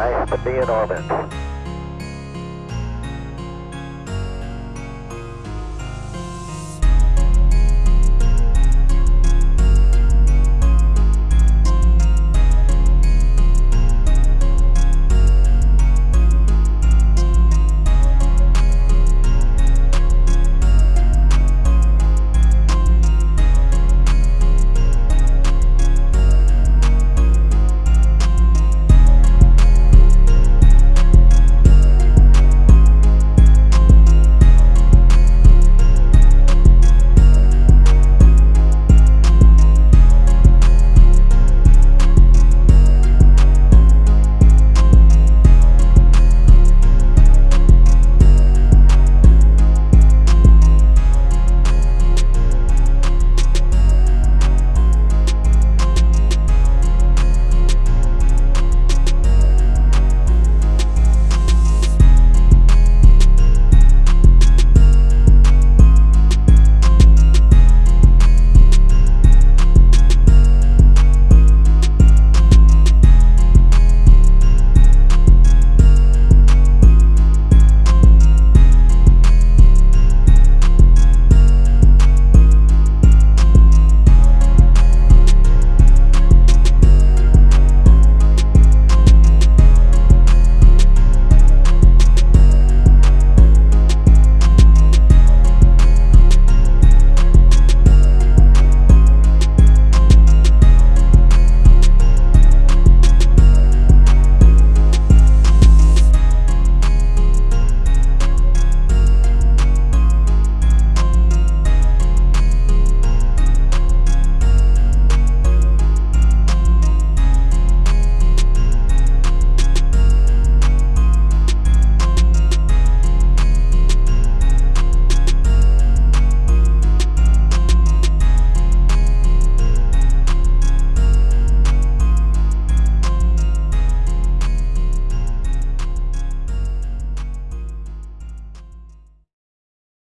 Nice to be in orbit.